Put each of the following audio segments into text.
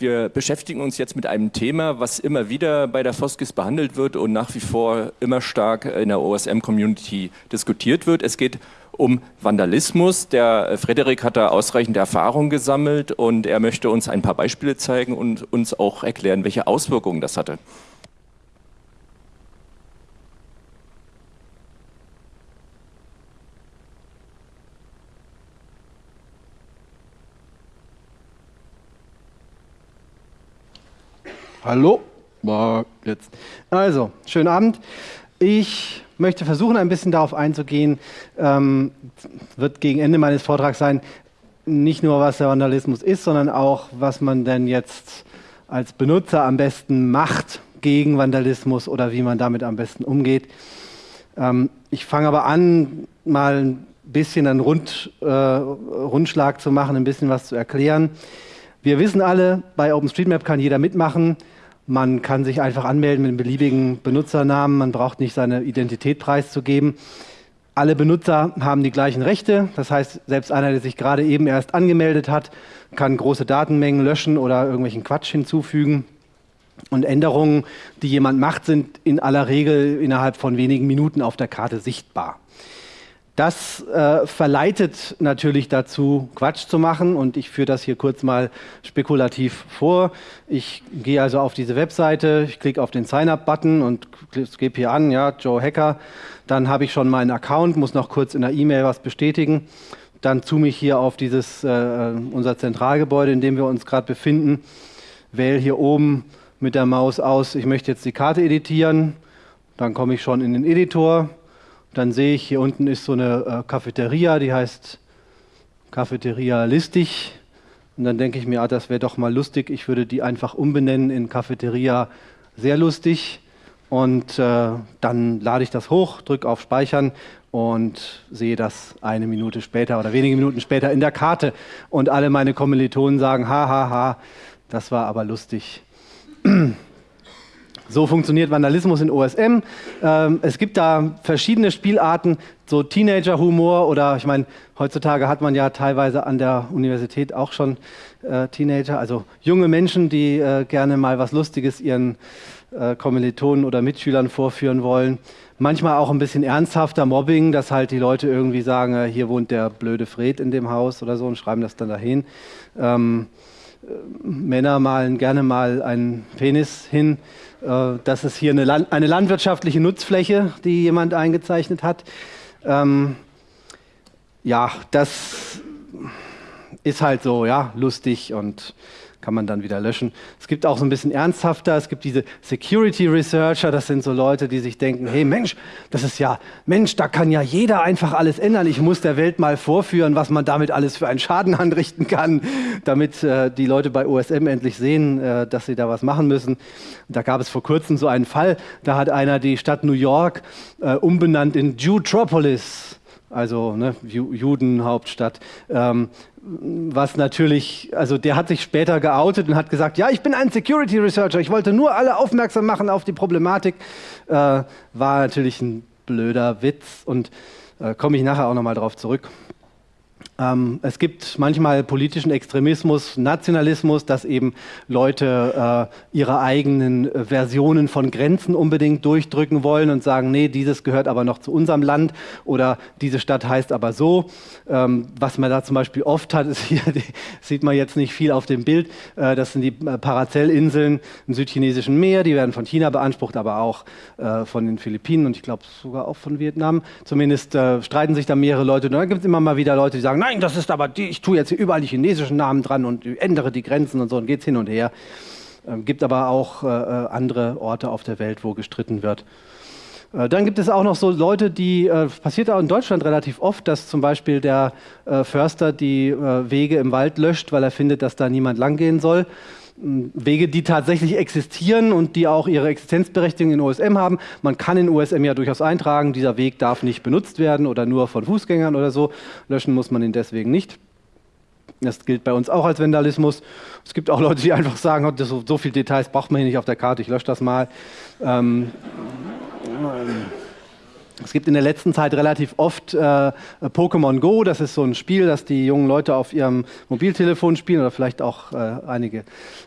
Wir beschäftigen uns jetzt mit einem Thema, was immer wieder bei der Foskis behandelt wird und nach wie vor immer stark in der OSM-Community diskutiert wird. Es geht um Vandalismus. Der Frederik hat da ausreichende Erfahrung gesammelt und er möchte uns ein paar Beispiele zeigen und uns auch erklären, welche Auswirkungen das hatte. Hallo, jetzt. Also, schönen Abend. Ich möchte versuchen, ein bisschen darauf einzugehen, ähm, wird gegen Ende meines Vortrags sein, nicht nur was der Vandalismus ist, sondern auch, was man denn jetzt als Benutzer am besten macht gegen Vandalismus oder wie man damit am besten umgeht. Ähm, ich fange aber an, mal ein bisschen einen Rund, äh, Rundschlag zu machen, ein bisschen was zu erklären. Wir wissen alle, bei OpenStreetMap kann jeder mitmachen. Man kann sich einfach anmelden mit einem beliebigen Benutzernamen. Man braucht nicht seine Identität preiszugeben. Alle Benutzer haben die gleichen Rechte. Das heißt, selbst einer, der sich gerade eben erst angemeldet hat, kann große Datenmengen löschen oder irgendwelchen Quatsch hinzufügen. Und Änderungen, die jemand macht, sind in aller Regel innerhalb von wenigen Minuten auf der Karte sichtbar. Das äh, verleitet natürlich dazu, Quatsch zu machen und ich führe das hier kurz mal spekulativ vor. Ich gehe also auf diese Webseite, ich klicke auf den Sign-up-Button und gebe hier an, ja, Joe Hacker. Dann habe ich schon meinen Account, muss noch kurz in der E-Mail was bestätigen. Dann zoome ich hier auf dieses, äh, unser Zentralgebäude, in dem wir uns gerade befinden. Wähle hier oben mit der Maus aus, ich möchte jetzt die Karte editieren. Dann komme ich schon in den Editor dann sehe ich, hier unten ist so eine äh, Cafeteria, die heißt Cafeteria Listig. Und dann denke ich mir, ah, das wäre doch mal lustig. Ich würde die einfach umbenennen in Cafeteria sehr lustig. Und äh, dann lade ich das hoch, drücke auf Speichern und sehe das eine Minute später oder wenige Minuten später in der Karte. Und alle meine Kommilitonen sagen, ha, ha, ha, das war aber lustig. So funktioniert Vandalismus in OSM. Ähm, es gibt da verschiedene Spielarten, so Teenager-Humor oder ich meine, heutzutage hat man ja teilweise an der Universität auch schon äh, Teenager, also junge Menschen, die äh, gerne mal was Lustiges ihren äh, Kommilitonen oder Mitschülern vorführen wollen. Manchmal auch ein bisschen ernsthafter Mobbing, dass halt die Leute irgendwie sagen, äh, hier wohnt der blöde Fred in dem Haus oder so und schreiben das dann dahin. Ähm, äh, Männer malen gerne mal einen Penis hin. Äh, das ist hier eine, Land eine, landwirtschaftliche Nutzfläche, die jemand eingezeichnet hat. Ähm, ja, das ist halt so, ja, lustig und kann man dann wieder löschen. Es gibt auch so ein bisschen ernsthafter, es gibt diese Security Researcher, das sind so Leute, die sich denken, hey Mensch, das ist ja, Mensch, da kann ja jeder einfach alles ändern. Ich muss der Welt mal vorführen, was man damit alles für einen Schaden anrichten kann, damit äh, die Leute bei OSM endlich sehen, äh, dass sie da was machen müssen. Da gab es vor kurzem so einen Fall, da hat einer die Stadt New York äh, umbenannt in Jewtropolis also ne, Judenhauptstadt. Ähm, was natürlich, also der hat sich später geoutet und hat gesagt, ja, ich bin ein Security Researcher, ich wollte nur alle aufmerksam machen auf die Problematik. Äh, war natürlich ein blöder Witz und äh, komme ich nachher auch nochmal drauf zurück. Ähm, es gibt manchmal politischen Extremismus, Nationalismus, dass eben Leute äh, ihre eigenen Versionen von Grenzen unbedingt durchdrücken wollen und sagen, nee, dieses gehört aber noch zu unserem Land oder diese Stadt heißt aber so. Ähm, was man da zum Beispiel oft hat, ist hier, die, sieht man jetzt nicht viel auf dem Bild, äh, das sind die äh, Paracellinseln im südchinesischen Meer, die werden von China beansprucht, aber auch äh, von den Philippinen und ich glaube sogar auch von Vietnam. Zumindest äh, streiten sich da mehrere Leute. Und dann gibt es immer mal wieder Leute, die sagen, nein, nein, das ist aber, die, ich tue jetzt überall die chinesischen Namen dran und ändere die Grenzen und so und geht's hin und her. Ähm, gibt aber auch äh, äh, andere Orte auf der Welt, wo gestritten wird. Äh, dann gibt es auch noch so Leute, die, äh, passiert auch in Deutschland relativ oft, dass zum Beispiel der äh, Förster die äh, Wege im Wald löscht, weil er findet, dass da niemand langgehen soll. Wege, die tatsächlich existieren und die auch ihre Existenzberechtigung in OSM haben. Man kann in OSM ja durchaus eintragen, dieser Weg darf nicht benutzt werden oder nur von Fußgängern oder so. Löschen muss man ihn deswegen nicht. Das gilt bei uns auch als Vandalismus. Es gibt auch Leute, die einfach sagen, so, so viele Details braucht man hier nicht auf der Karte, ich lösche das mal. Ähm, Es gibt in der letzten Zeit relativ oft äh, Pokémon Go. Das ist so ein Spiel, das die jungen Leute auf ihrem Mobiltelefon spielen oder vielleicht auch äh, einige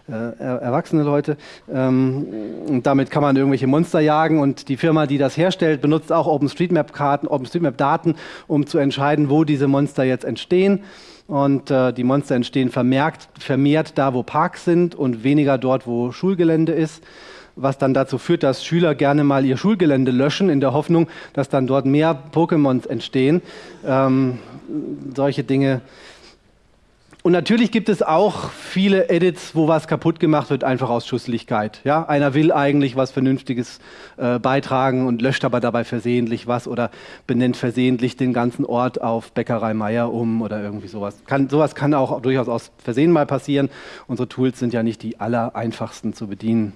äh, erwachsene Leute. Ähm, und damit kann man irgendwelche Monster jagen. Und die Firma, die das herstellt, benutzt auch OpenStreetMap-Karten, OpenStreetMap-Daten, um zu entscheiden, wo diese Monster jetzt entstehen. Und äh, die Monster entstehen vermerkt, vermehrt da, wo Parks sind und weniger dort, wo Schulgelände ist was dann dazu führt, dass Schüler gerne mal ihr Schulgelände löschen, in der Hoffnung, dass dann dort mehr Pokémons entstehen. Ähm, solche Dinge. Und natürlich gibt es auch viele Edits, wo was kaputt gemacht wird, einfach aus Schusslichkeit. Ja? Einer will eigentlich was Vernünftiges äh, beitragen und löscht aber dabei versehentlich was oder benennt versehentlich den ganzen Ort auf Bäckerei Meier um oder irgendwie sowas. Kann, sowas kann auch durchaus aus Versehen mal passieren. Unsere Tools sind ja nicht die aller einfachsten zu bedienen.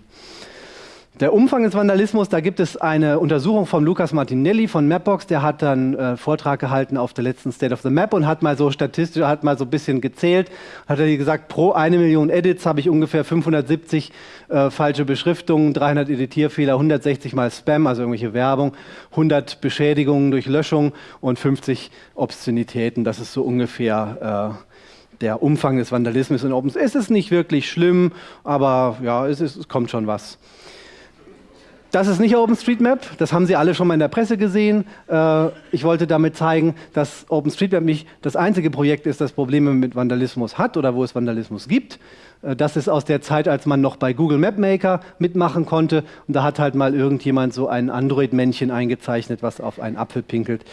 Der Umfang des Vandalismus, da gibt es eine Untersuchung von Lukas Martinelli von Mapbox, der hat dann äh, Vortrag gehalten auf der letzten State of the Map und hat mal so statistisch, hat mal so ein bisschen gezählt, hat er gesagt, pro eine Million Edits habe ich ungefähr 570 äh, falsche Beschriftungen, 300 Editierfehler, 160 mal Spam, also irgendwelche Werbung, 100 Beschädigungen durch Löschung und 50 Obszönitäten. Das ist so ungefähr äh, der Umfang des Vandalismus in Open. Es ist nicht wirklich schlimm, aber ja, es, ist, es kommt schon was. Das ist nicht OpenStreetMap, das haben Sie alle schon mal in der Presse gesehen. Äh, ich wollte damit zeigen, dass OpenStreetMap nicht das einzige Projekt ist, das Probleme mit Vandalismus hat oder wo es Vandalismus gibt. Äh, das ist aus der Zeit, als man noch bei Google Map Maker mitmachen konnte. Und da hat halt mal irgendjemand so ein Android-Männchen eingezeichnet, was auf einen Apfel pinkelt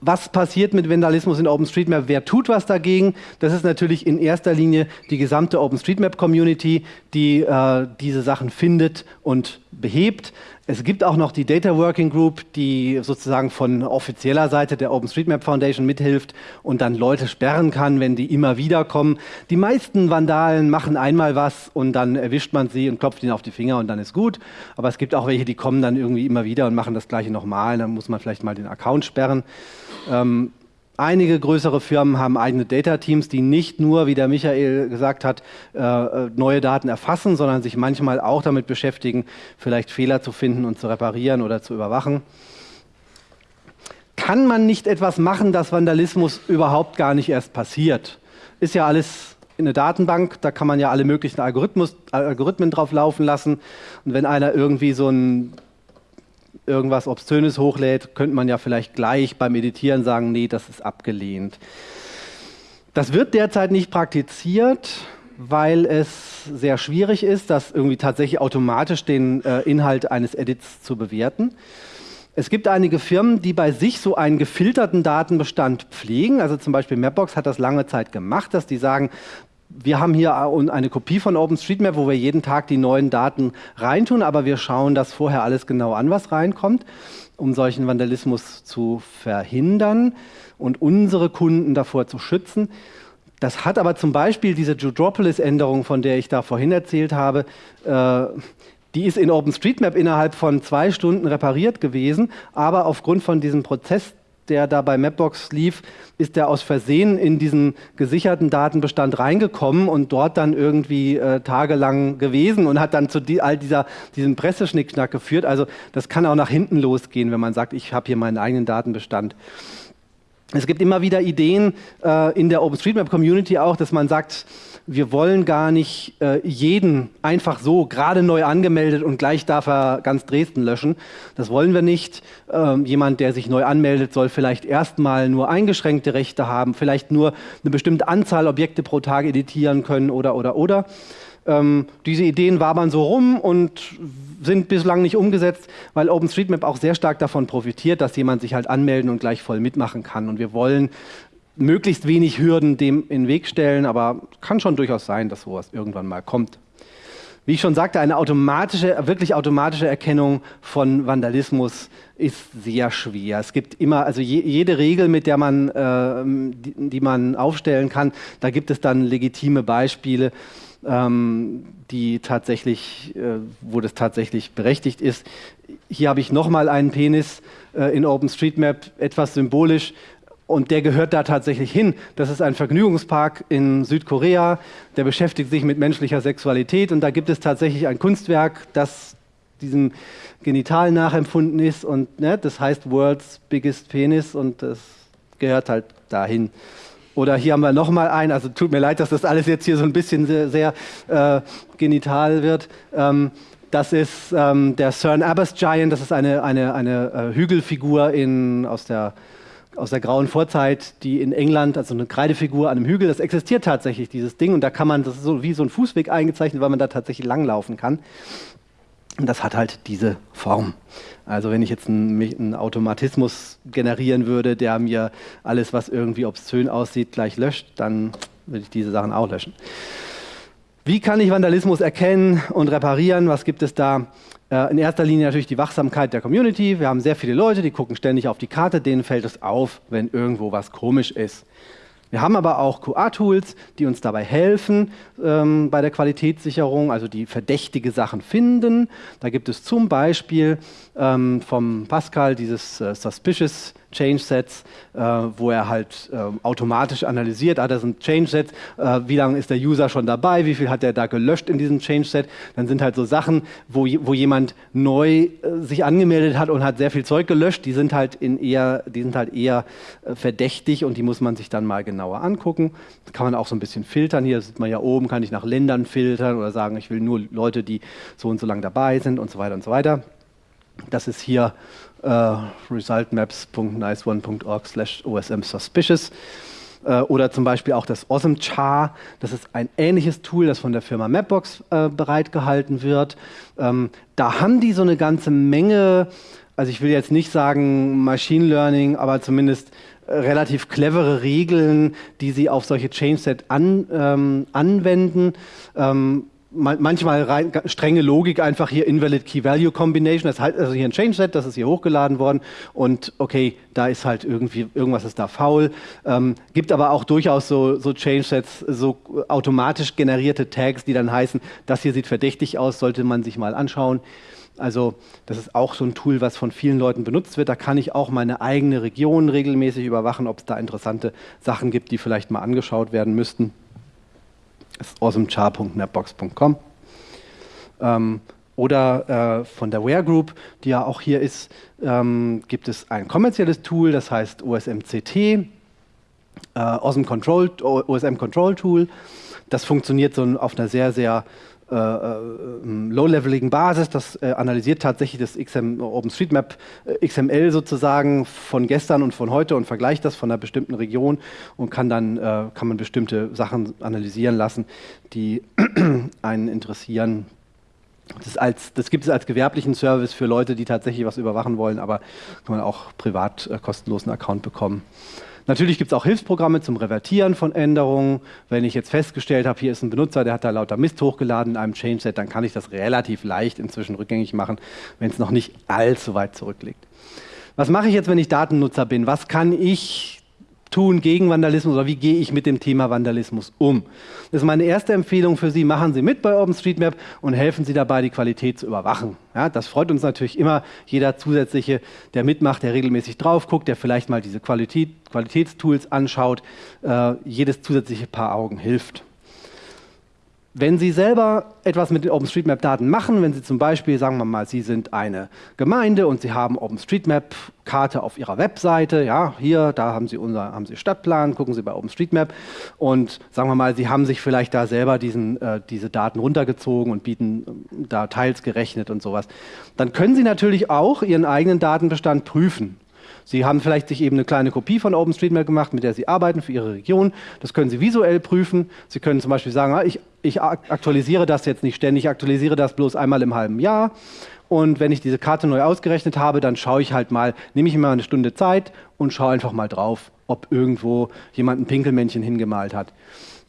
was passiert mit Vandalismus in OpenStreetMap? Wer tut was dagegen? Das ist natürlich in erster Linie die gesamte OpenStreetMap-Community, die äh, diese Sachen findet und behebt. Es gibt auch noch die Data Working Group, die sozusagen von offizieller Seite der OpenStreetMap Foundation mithilft und dann Leute sperren kann, wenn die immer wieder kommen. Die meisten Vandalen machen einmal was und dann erwischt man sie und klopft ihnen auf die Finger und dann ist gut. Aber es gibt auch welche, die kommen dann irgendwie immer wieder und machen das gleiche nochmal. Dann muss man vielleicht mal den Account sperren. Ähm, Einige größere Firmen haben eigene Data-Teams, die nicht nur, wie der Michael gesagt hat, äh, äh, neue Daten erfassen, sondern sich manchmal auch damit beschäftigen, vielleicht Fehler zu finden und zu reparieren oder zu überwachen. Kann man nicht etwas machen, dass Vandalismus überhaupt gar nicht erst passiert? Ist ja alles in der Datenbank, da kann man ja alle möglichen Algorithmen drauf laufen lassen. Und wenn einer irgendwie so ein irgendwas Obszönes hochlädt, könnte man ja vielleicht gleich beim Editieren sagen, nee, das ist abgelehnt. Das wird derzeit nicht praktiziert, weil es sehr schwierig ist, das irgendwie tatsächlich automatisch den äh, Inhalt eines Edits zu bewerten. Es gibt einige Firmen, die bei sich so einen gefilterten Datenbestand pflegen. Also zum Beispiel Mapbox hat das lange Zeit gemacht, dass die sagen, wir haben hier eine Kopie von OpenStreetMap, wo wir jeden Tag die neuen Daten reintun, aber wir schauen das vorher alles genau an, was reinkommt, um solchen Vandalismus zu verhindern und unsere Kunden davor zu schützen. Das hat aber zum Beispiel diese Judropolis-Änderung, von der ich da vorhin erzählt habe, äh, die ist in OpenStreetMap innerhalb von zwei Stunden repariert gewesen, aber aufgrund von diesem Prozess, der da bei Mapbox lief, ist der aus Versehen in diesen gesicherten Datenbestand reingekommen und dort dann irgendwie äh, tagelang gewesen und hat dann zu die, all dieser, diesem Presseschnickschnack geführt. Also das kann auch nach hinten losgehen, wenn man sagt, ich habe hier meinen eigenen Datenbestand. Es gibt immer wieder Ideen äh, in der OpenStreetMap-Community auch, dass man sagt, wir wollen gar nicht äh, jeden einfach so gerade neu angemeldet und gleich darf er ganz Dresden löschen. Das wollen wir nicht. Ähm, jemand, der sich neu anmeldet, soll vielleicht erstmal nur eingeschränkte Rechte haben, vielleicht nur eine bestimmte Anzahl Objekte pro Tag editieren können oder, oder, oder. Ähm, diese Ideen wabern so rum und sind bislang nicht umgesetzt, weil OpenStreetMap auch sehr stark davon profitiert, dass jemand sich halt anmelden und gleich voll mitmachen kann. Und wir wollen möglichst wenig Hürden dem in den Weg stellen, aber kann schon durchaus sein, dass sowas irgendwann mal kommt. Wie ich schon sagte, eine automatische, wirklich automatische Erkennung von Vandalismus ist sehr schwer. Es gibt immer, also je, jede Regel, mit der man, äh, die, die, man aufstellen kann, da gibt es dann legitime Beispiele, die tatsächlich, äh, wo das tatsächlich berechtigt ist. Hier habe ich nochmal einen Penis äh, in OpenStreetMap, etwas symbolisch. Und der gehört da tatsächlich hin. Das ist ein Vergnügungspark in Südkorea, der beschäftigt sich mit menschlicher Sexualität und da gibt es tatsächlich ein Kunstwerk, das diesem Genital nachempfunden ist und ne, das heißt World's Biggest Penis und das gehört halt dahin. Oder hier haben wir nochmal einen, also tut mir leid, dass das alles jetzt hier so ein bisschen sehr, sehr äh, genital wird. Ähm, das ist ähm, der CERN Abbas Giant, das ist eine, eine, eine äh, Hügelfigur in, aus, der, aus der grauen Vorzeit, die in England, also eine Kreidefigur an einem Hügel, das existiert tatsächlich, dieses Ding. Und da kann man, das ist so wie so ein Fußweg eingezeichnet, weil man da tatsächlich langlaufen kann. Und das hat halt diese Form. Also wenn ich jetzt einen, einen, Automatismus generieren würde, der mir alles, was irgendwie obszön aussieht, gleich löscht, dann würde ich diese Sachen auch löschen. Wie kann ich Vandalismus erkennen und reparieren? Was gibt es da? Äh, in erster Linie natürlich die Wachsamkeit der Community. Wir haben sehr viele Leute, die gucken ständig auf die Karte, denen fällt es auf, wenn irgendwo was komisch ist. Wir haben aber auch QA-Tools, die uns dabei helfen ähm, bei der Qualitätssicherung, also die verdächtige Sachen finden. Da gibt es zum Beispiel ähm, vom Pascal dieses äh, Suspicious Change Sets, äh, wo er halt äh, automatisch analysiert, ah, das sind Change Sets, äh, wie lange ist der User schon dabei, wie viel hat er da gelöscht in diesem Change Set. Dann sind halt so Sachen, wo, wo jemand neu äh, sich angemeldet hat und hat sehr viel Zeug gelöscht, die sind halt, in eher, die sind halt eher äh, verdächtig und die muss man sich dann mal genauer angucken. Das kann man auch so ein bisschen filtern. Hier sieht man ja oben, kann ich nach Ländern filtern oder sagen, ich will nur Leute, die so und so lange dabei sind und so weiter und so weiter. Das ist hier äh, resultmaps.niceone.org slash osm suspicious. Äh, oder zum Beispiel auch das Awesome Char. Das ist ein ähnliches Tool, das von der Firma Mapbox äh, bereitgehalten wird. Ähm, da haben die so eine ganze Menge, also ich will jetzt nicht sagen Machine Learning, aber zumindest relativ clevere Regeln, die sie auf solche Change-Set an, ähm, anwenden. Ähm, manchmal rein, strenge Logik einfach hier Invalid Key Value Combination. Das heißt also hier ein Change Set, das ist hier hochgeladen worden und okay, da ist halt irgendwie, irgendwas ist da faul. Ähm, gibt aber auch durchaus so, so Change Sets, so automatisch generierte Tags, die dann heißen, das hier sieht verdächtig aus, sollte man sich mal anschauen. Also das ist auch so ein Tool, was von vielen Leuten benutzt wird. Da kann ich auch meine eigene Region regelmäßig überwachen, ob es da interessante Sachen gibt, die vielleicht mal angeschaut werden müssten. Das ist awesomechar.mapbox.com. Ähm, oder äh, von der Ware Group, die ja auch hier ist, ähm, gibt es ein kommerzielles Tool, das heißt OSMCT, äh, Awesome Control, OSM Control Tool. Das funktioniert so auf einer sehr, sehr äh, äh, low-leveligen Basis. Das äh, analysiert tatsächlich das XM, OpenStreetMap äh, XML sozusagen von gestern und von heute und vergleicht das von einer bestimmten Region und kann dann äh, kann man bestimmte Sachen analysieren lassen, die einen interessieren. Das, als, das, gibt es als gewerblichen Service für Leute, die tatsächlich was überwachen wollen, aber kann man auch privat äh, kostenlosen Account bekommen. Natürlich gibt es auch Hilfsprogramme zum Revertieren von Änderungen. Wenn ich jetzt festgestellt habe, hier ist ein Benutzer, der hat da lauter Mist hochgeladen in einem Change-Set, dann kann ich das relativ leicht inzwischen rückgängig machen, wenn es noch nicht allzu weit zurückliegt. Was mache ich jetzt, wenn ich Datennutzer bin? Was kann ich tun gegen Vandalismus oder wie gehe ich mit dem Thema Vandalismus um? Das ist meine erste Empfehlung für Sie. Machen Sie mit bei OpenStreetMap und helfen Sie dabei, die Qualität zu überwachen. Ja, das freut uns natürlich immer, jeder zusätzliche, der mitmacht, der regelmäßig drauf guckt, der vielleicht mal diese Qualität, Qualitätstools anschaut. Äh, jedes zusätzliche Paar Augen hilft. Wenn Sie selber etwas mit den OpenStreetMap-Daten machen, wenn Sie zum Beispiel, sagen wir mal, Sie sind eine Gemeinde und Sie haben OpenStreetMap-Karte auf Ihrer Webseite, ja, hier, da haben Sie, unser, haben Sie Stadtplan, gucken Sie bei OpenStreetMap und sagen wir mal, Sie haben sich vielleicht da selber diesen, äh, diese Daten runtergezogen und bieten äh, da teils gerechnet und sowas, dann können Sie natürlich auch Ihren eigenen Datenbestand prüfen. Sie haben vielleicht sich eben eine kleine Kopie von OpenStreetMap gemacht, mit der Sie arbeiten für Ihre Region. Das können Sie visuell prüfen. Sie können zum Beispiel sagen, ah, ich, ich aktualisiere das jetzt nicht ständig, ich aktualisiere das bloß einmal im halben Jahr. Und wenn ich diese Karte neu ausgerechnet habe, dann schaue ich halt mal, nehme ich mir mal eine Stunde Zeit und schaue einfach mal drauf, ob irgendwo jemand ein Pinkelmännchen hingemalt hat.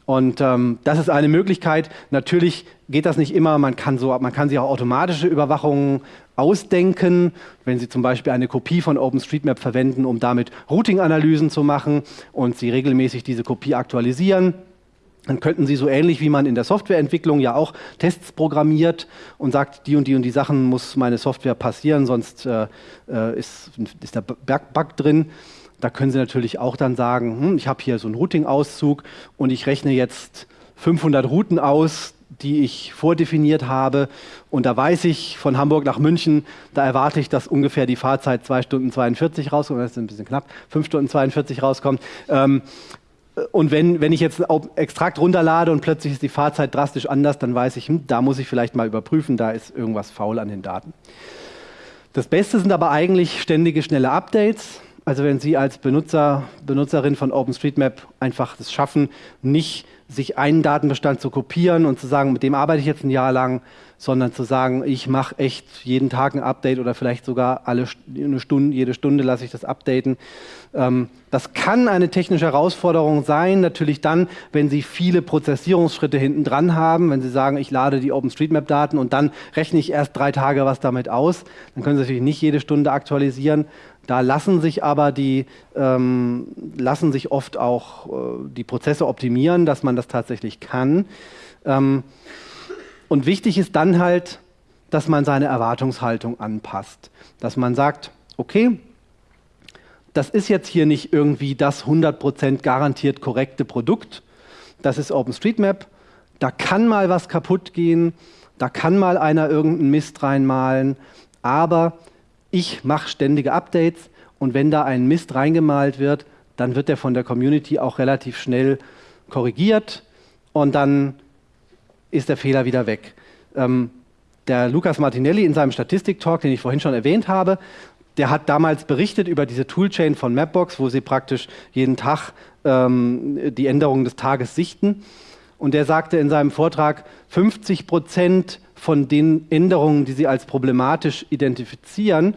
Und ähm, das ist eine Möglichkeit. Natürlich geht das nicht immer. Man kann, so, man kann sich auch automatische Überwachungen ausdenken, wenn Sie zum Beispiel eine Kopie von OpenStreetMap verwenden, um damit Routing-Analysen zu machen und Sie regelmäßig diese Kopie aktualisieren. Dann könnten Sie so ähnlich wie man in der Softwareentwicklung ja auch Tests programmiert und sagt, die und die und die Sachen muss meine Software passieren, sonst äh, äh ist, ist der Bug drin. Da können Sie natürlich auch dann sagen, hm, ich habe hier so einen Routing-Auszug und ich rechne jetzt 500 Routen aus, die ich vordefiniert habe. Und da weiß ich von Hamburg nach München, da erwarte ich, dass ungefähr die Fahrzeit 2 Stunden 42 rauskommt, das ist ein bisschen knapp, 5 Stunden 42 rauskommt. Ähm, und wenn, wenn ich jetzt ein Extrakt runterlade und plötzlich ist die Fahrzeit drastisch anders, dann weiß ich, hm, da muss ich vielleicht mal überprüfen, da ist irgendwas faul an den Daten. Das Beste sind aber eigentlich ständige, schnelle Updates. Also wenn Sie als Benutzer, Benutzerin von OpenStreetMap einfach das schaffen, nicht sich einen Datenbestand zu kopieren und zu sagen, mit dem arbeite ich jetzt ein Jahr lang, sondern zu sagen, ich mache echt jeden Tag ein Update oder vielleicht sogar alle eine Stunde, jede Stunde lasse ich das updaten. Ähm, das kann eine technische Herausforderung sein, natürlich dann, wenn Sie viele Prozessierungsschritte hinten dran haben, wenn Sie sagen, ich lade die OpenStreetMap-Daten und dann rechne ich erst drei Tage was damit aus, dann können Sie natürlich nicht jede Stunde aktualisieren. Da lassen sich aber die, ähm, lassen sich oft auch äh, die Prozesse optimieren, dass man das tatsächlich kann. Ähm, und wichtig ist dann halt, dass man seine Erwartungshaltung anpasst. Dass man sagt, okay, das ist jetzt hier nicht irgendwie das 100% garantiert korrekte Produkt. Das ist OpenStreetMap. Da kann mal was kaputt gehen, da kann mal einer irgendeinen Mist reinmalen, aber ich mache ständige Updates und wenn da ein Mist reingemalt wird, dann wird der von der Community auch relativ schnell korrigiert und dann ist der Fehler wieder weg. Ähm, der Lukas Martinelli in seinem Statistik-Talk, den ich vorhin schon erwähnt habe, der hat damals berichtet über diese Toolchain von Mapbox, wo sie praktisch jeden Tag ähm, die Änderungen des Tages sichten. Und der sagte in seinem Vortrag, 50 Prozent von den Änderungen, die sie als problematisch identifizieren,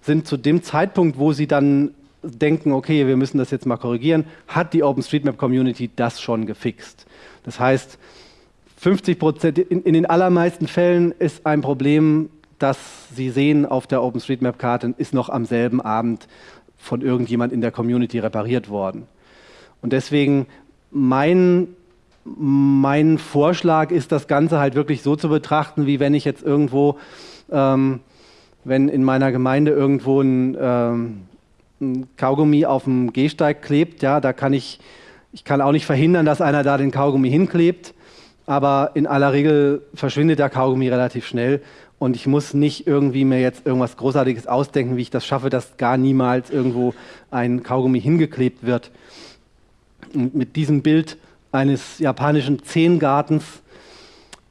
sind zu dem Zeitpunkt, wo sie dann denken, okay, wir müssen das jetzt mal korrigieren, hat die OpenStreetMap-Community das schon gefixt. Das heißt, 50 Prozent, in, in, den allermeisten Fällen ist ein Problem, das Sie sehen auf der OpenStreetMap-Karte, ist noch am selben Abend von irgendjemand in der Community repariert worden. Und deswegen mein, mein Vorschlag ist, das Ganze halt wirklich so zu betrachten, wie wenn ich jetzt irgendwo ähm, wenn in meiner Gemeinde irgendwo ein, ähm, ein Kaugummi auf dem Gehsteig klebt, ja, da kann ich, ich kann auch nicht verhindern, dass einer da den Kaugummi hinklebt, aber in aller Regel verschwindet der Kaugummi relativ schnell und ich muss nicht irgendwie mir jetzt irgendwas Großartiges ausdenken, wie ich das schaffe, dass gar niemals irgendwo ein Kaugummi hingeklebt wird. Und mit diesem Bild eines japanischen Zehngartens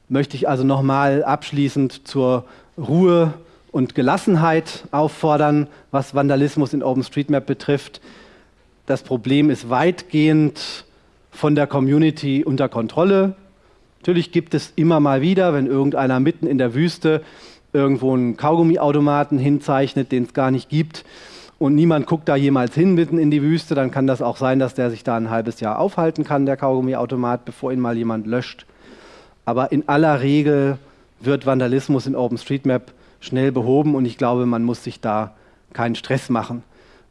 möchte ich also nochmal abschließend zur Ruhe und Gelassenheit auffordern, was Vandalismus in OpenStreetMap betrifft. Das Problem ist weitgehend von der Community unter Kontrolle. Natürlich gibt es immer mal wieder, wenn irgendeiner mitten in der Wüste irgendwo einen Kaugummiautomaten hinzeichnet, den es gar nicht gibt, und niemand guckt da jemals hin mitten in die Wüste, dann kann das auch sein, dass der sich da ein halbes Jahr aufhalten kann, der Kaugummiautomat, bevor ihn mal jemand löscht. Aber in aller Regel wird Vandalismus in OpenStreetMap schnell behoben und ich glaube, man muss sich da keinen Stress machen.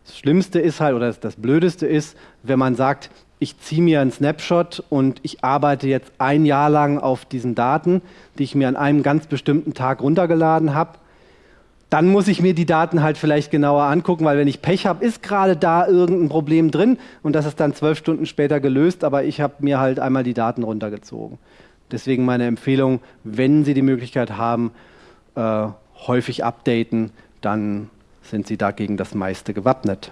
Das Schlimmste ist halt, oder das Blödeste ist, wenn man sagt, ich ziehe mir einen Snapshot und ich arbeite jetzt ein Jahr lang auf diesen Daten, die ich mir an einem ganz bestimmten Tag runtergeladen habe. Dann muss ich mir die Daten halt vielleicht genauer angucken, weil wenn ich Pech habe, ist gerade da irgendein Problem drin und das ist dann zwölf Stunden später gelöst, aber ich habe mir halt einmal die Daten runtergezogen. Deswegen meine Empfehlung, wenn Sie die Möglichkeit haben, äh, häufig updaten, dann sind Sie dagegen das meiste gewappnet.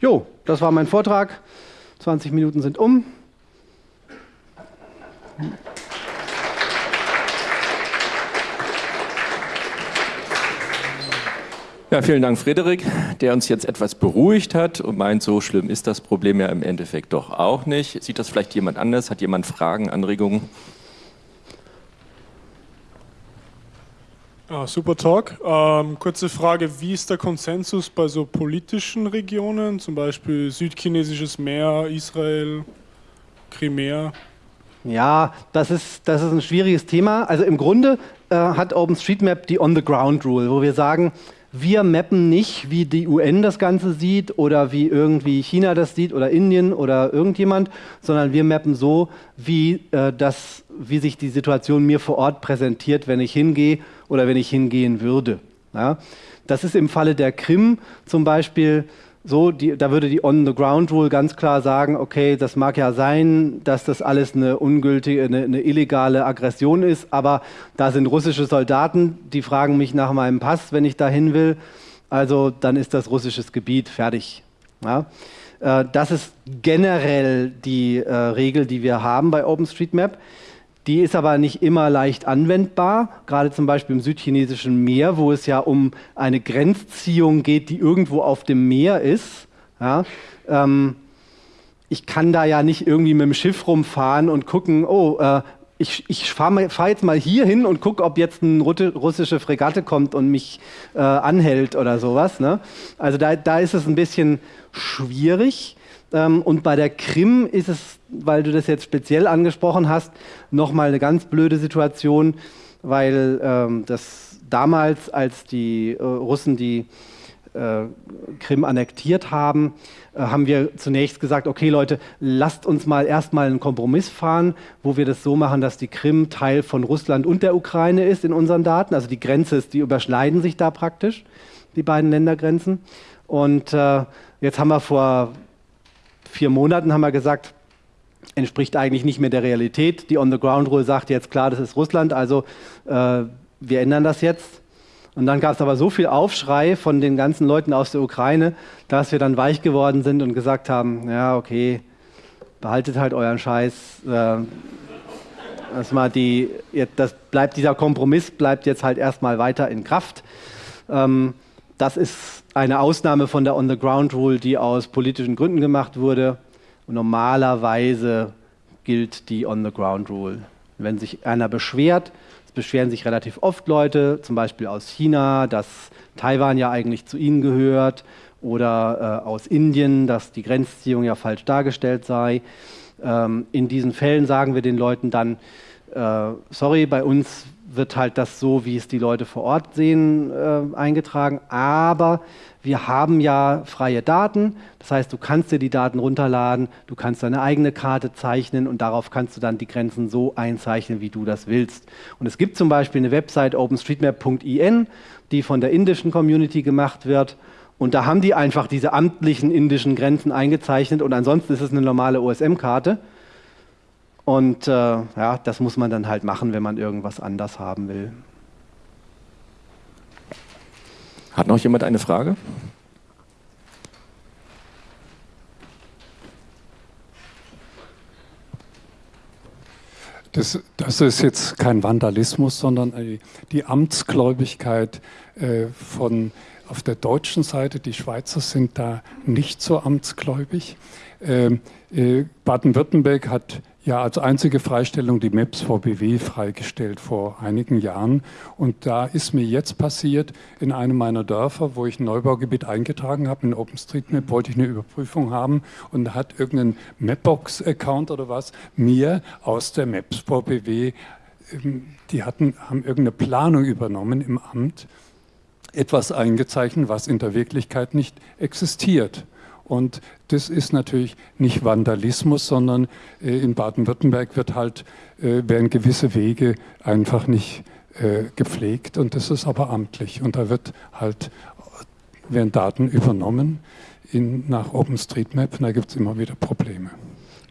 Jo, das war mein Vortrag. 20 Minuten sind um. Ja, vielen Dank, Frederik, der uns jetzt etwas beruhigt hat und meint, so schlimm ist das Problem ja im Endeffekt doch auch nicht. Sieht das vielleicht jemand anders? Hat jemand Fragen, Anregungen? Ah, super Talk. Ähm, kurze Frage, wie ist der Konsensus bei so politischen Regionen, zum Beispiel südchinesisches Meer, Israel, Krimea? Ja, das ist, das ist ein schwieriges Thema. Also im Grunde äh, hat OpenStreetMap die On-the-Ground-Rule, wo wir sagen, wir mappen nicht, wie die UN das Ganze sieht oder wie irgendwie China das sieht oder Indien oder irgendjemand, sondern wir mappen so, wie, äh, das, wie sich die Situation mir vor Ort präsentiert, wenn ich hingehe oder wenn ich hingehen würde. Ja? Das ist im Falle der Krim zum Beispiel so, die, da würde die On-the-Ground-Rule ganz klar sagen, okay, das mag ja sein, dass das alles eine ungültige, eine, eine, illegale Aggression ist, aber da sind russische Soldaten, die fragen mich nach meinem Pass, wenn ich dahin will. Also dann ist das russisches Gebiet fertig. Ja? Äh, das ist generell die äh, Regel, die wir haben bei OpenStreetMap. Die ist aber nicht immer leicht anwendbar, gerade zum Beispiel im südchinesischen Meer, wo es ja um eine Grenzziehung geht, die irgendwo auf dem Meer ist. Ja, ähm, ich kann da ja nicht irgendwie mit dem Schiff rumfahren und gucken, oh, äh, ich, ich fahre fahr jetzt mal hier hin und gucke, ob jetzt eine russische Fregatte kommt und mich äh, anhält oder sowas. Ne? Also da, da ist es ein bisschen schwierig. Ähm, und bei der Krim ist es, weil du das jetzt speziell angesprochen hast, nochmal eine ganz blöde Situation, weil ähm, das damals, als die äh, Russen die äh, Krim annektiert haben, äh, haben wir zunächst gesagt, okay Leute, lasst uns mal erstmal einen Kompromiss fahren, wo wir das so machen, dass die Krim Teil von Russland und der Ukraine ist in unseren Daten. Also die Grenze ist, die überschneiden sich da praktisch, die beiden Ländergrenzen. Und äh, jetzt haben wir vor vier Monaten haben wir gesagt, entspricht eigentlich nicht mehr der Realität. Die On-the-Ground-Rule sagt jetzt klar, das ist Russland, also äh, wir ändern das jetzt. Und dann gab es aber so viel Aufschrei von den ganzen Leuten aus der Ukraine, dass wir dann weich geworden sind und gesagt haben, ja, okay, behaltet halt euren Scheiß. Äh, das, mal die, das bleibt, dieser Kompromiss bleibt jetzt halt erstmal weiter in Kraft. Ähm, das ist eine Ausnahme von der On-the-Ground-Rule, die aus politischen Gründen gemacht wurde. Normalerweise gilt die On-the-Ground-Rule. Wenn sich einer beschwert, es beschweren sich relativ oft Leute, zum Beispiel aus China, dass Taiwan ja eigentlich zu ihnen gehört, oder äh, aus Indien, dass die Grenzziehung ja falsch dargestellt sei. Ähm, in diesen Fällen sagen wir den Leuten dann, äh, sorry, bei uns wird halt das so, wie es die Leute vor Ort sehen, äh, eingetragen. Aber wir haben ja freie Daten. Das heißt, du kannst dir die Daten runterladen, du kannst deine eigene Karte zeichnen und darauf kannst du dann die Grenzen so einzeichnen, wie du das willst. Und es gibt zum Beispiel eine Website openstreetmap.in, die von der indischen Community gemacht wird. Und da haben die einfach diese amtlichen indischen Grenzen eingezeichnet und ansonsten ist es eine normale OSM-Karte. Und äh, ja, das muss man dann halt machen, wenn man irgendwas anders haben will. Hat noch jemand eine Frage? Das, das, ist jetzt kein Vandalismus, sondern die Amtsgläubigkeit äh, von auf der deutschen Seite. Die Schweizer sind da nicht so amtsgläubig. Ähm, äh, Baden-Württemberg hat ja als einzige Freistellung die Maps VBW freigestellt vor einigen Jahren. Und da ist mir jetzt passiert, in einem meiner Dörfer, wo ich ein Neubaugebiet eingetragen habe, in OpenStreetMap, wollte ich eine Überprüfung haben und da hat irgendein Mapbox-Account oder was mir aus der Maps VBW, ähm, die hatten, haben irgendeine Planung übernommen im Amt, etwas eingezeichnet, was in der Wirklichkeit nicht existiert. Und das ist natürlich nicht Vandalismus, sondern äh, in Baden-Württemberg wird halt, äh, werden gewisse Wege einfach nicht äh, gepflegt und das ist aber amtlich. Und da wird halt, werden Daten übernommen in, nach OpenStreetMap und da gibt es immer wieder Probleme.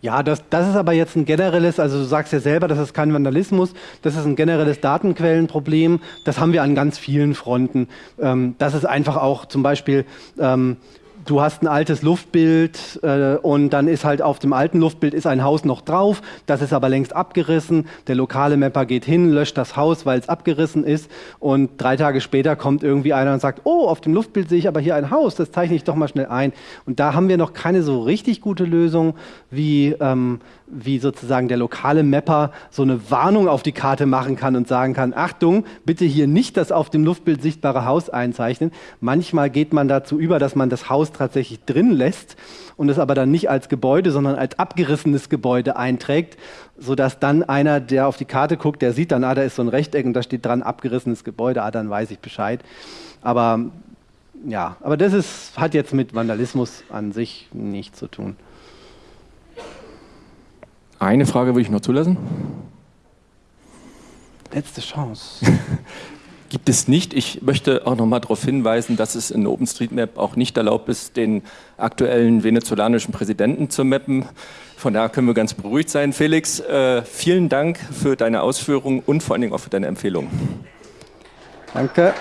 Ja, das, das ist aber jetzt ein generelles, also du sagst ja selber, das ist kein Vandalismus, das ist ein generelles Datenquellenproblem. Das haben wir an ganz vielen Fronten. Ähm, das ist einfach auch zum Beispiel ähm, du hast ein altes Luftbild äh, und dann ist halt auf dem alten Luftbild ist ein Haus noch drauf, das ist aber längst abgerissen. Der lokale Mapper geht hin, löscht das Haus, weil es abgerissen ist und drei Tage später kommt irgendwie einer und sagt, oh, auf dem Luftbild sehe ich aber hier ein Haus, das zeichne ich doch mal schnell ein. Und da haben wir noch keine so richtig gute Lösung, wie, ähm, wie sozusagen der lokale Mapper so eine Warnung auf die Karte machen kann und sagen kann, Achtung, bitte hier nicht das auf dem Luftbild sichtbare Haus einzeichnen. Manchmal geht man dazu über, dass man das Haus tatsächlich drin lässt und es aber dann nicht als Gebäude, sondern als abgerissenes Gebäude einträgt, sodass dann einer, der auf die Karte guckt, der sieht dann, ah, da ist so ein Rechteck und da steht dran abgerissenes Gebäude, ah, dann weiß ich Bescheid. Aber ja, aber das ist, hat jetzt mit Vandalismus an sich nichts zu tun. Eine Frage würde ich noch zulassen. Letzte Chance. gibt es nicht. Ich möchte auch noch mal darauf hinweisen, dass es in OpenStreetMap auch nicht erlaubt ist, den aktuellen venezolanischen Präsidenten zu mappen. Von daher können wir ganz beruhigt sein. Felix, äh, vielen Dank für deine Ausführungen und vor allen Dingen auch für deine Empfehlungen. Danke.